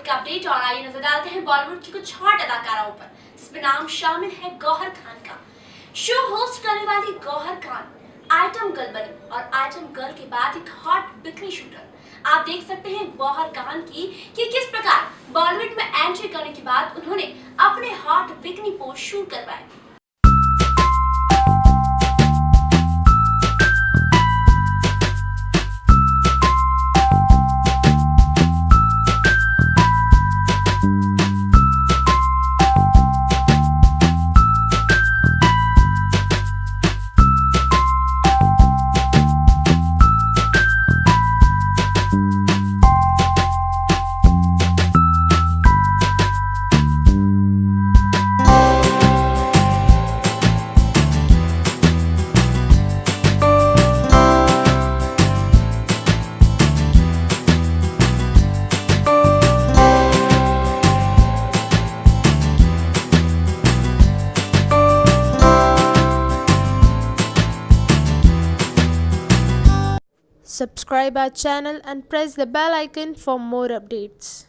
बॉलीवुड का अपडेट और आइए नज़र डालते हैं बॉलीवुड की कुछ हॉट अदाकाराओं पर इसमें नाम शामिल है गौहर खान का। शो होस्ट करने वाली गौहर खान आइटम गर्ल बनी और आइटम गर्ल के बाद एक हॉट बिकनी शूटर आप देख सकते हैं गौहर खान की कि किस प्रकार बॉलीवुड में एंट्री करने के बाद उन्होंने अपने हॉट बिकनी पोस्ट शूट करवाए Subscribe our channel and press the bell icon for more updates.